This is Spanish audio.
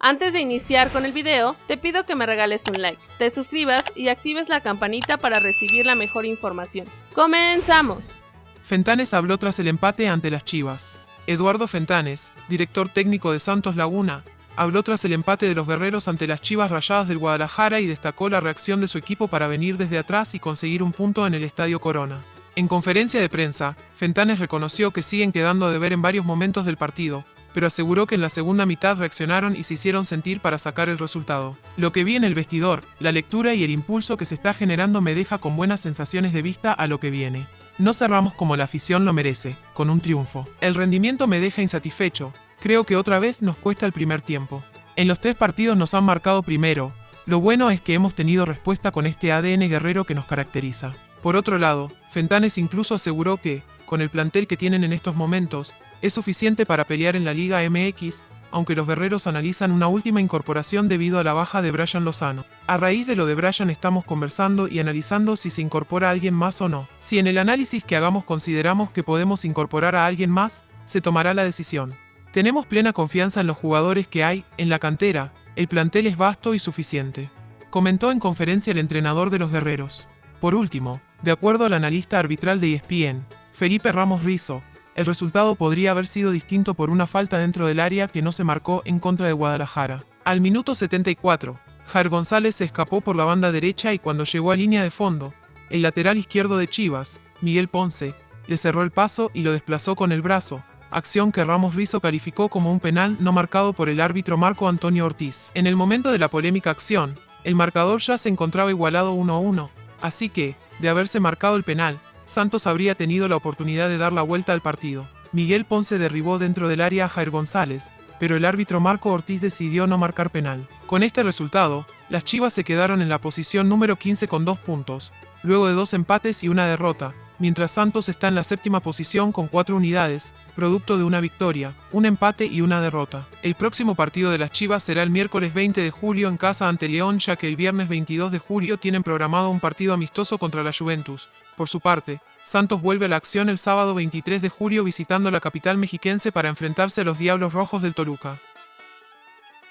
Antes de iniciar con el video, te pido que me regales un like, te suscribas y actives la campanita para recibir la mejor información. ¡Comenzamos! Fentanes habló tras el empate ante las Chivas. Eduardo Fentanes, director técnico de Santos Laguna, habló tras el empate de los guerreros ante las Chivas Rayadas del Guadalajara y destacó la reacción de su equipo para venir desde atrás y conseguir un punto en el Estadio Corona. En conferencia de prensa, Fentanes reconoció que siguen quedando a deber en varios momentos del partido, pero aseguró que en la segunda mitad reaccionaron y se hicieron sentir para sacar el resultado. Lo que vi en el vestidor, la lectura y el impulso que se está generando me deja con buenas sensaciones de vista a lo que viene. No cerramos como la afición lo merece, con un triunfo. El rendimiento me deja insatisfecho, creo que otra vez nos cuesta el primer tiempo. En los tres partidos nos han marcado primero, lo bueno es que hemos tenido respuesta con este ADN guerrero que nos caracteriza. Por otro lado, Fentanes incluso aseguró que, con el plantel que tienen en estos momentos, es suficiente para pelear en la Liga MX, aunque los guerreros analizan una última incorporación debido a la baja de Brian Lozano. A raíz de lo de Brian estamos conversando y analizando si se incorpora alguien más o no. Si en el análisis que hagamos consideramos que podemos incorporar a alguien más, se tomará la decisión. Tenemos plena confianza en los jugadores que hay, en la cantera, el plantel es vasto y suficiente. Comentó en conferencia el entrenador de los guerreros. Por último, de acuerdo al analista arbitral de ESPN, Felipe Ramos Rizo, el resultado podría haber sido distinto por una falta dentro del área que no se marcó en contra de Guadalajara. Al minuto 74, Jair González se escapó por la banda derecha y cuando llegó a línea de fondo, el lateral izquierdo de Chivas, Miguel Ponce, le cerró el paso y lo desplazó con el brazo, acción que Ramos Rizo calificó como un penal no marcado por el árbitro Marco Antonio Ortiz. En el momento de la polémica acción, el marcador ya se encontraba igualado 1-1, así que, de haberse marcado el penal, Santos habría tenido la oportunidad de dar la vuelta al partido. Miguel Ponce derribó dentro del área a Jair González, pero el árbitro Marco Ortiz decidió no marcar penal. Con este resultado, las Chivas se quedaron en la posición número 15 con dos puntos, luego de dos empates y una derrota, mientras Santos está en la séptima posición con cuatro unidades, producto de una victoria, un empate y una derrota. El próximo partido de las Chivas será el miércoles 20 de julio en casa ante León ya que el viernes 22 de julio tienen programado un partido amistoso contra la Juventus. Por su parte, Santos vuelve a la acción el sábado 23 de julio visitando la capital mexiquense para enfrentarse a los Diablos Rojos del Toluca.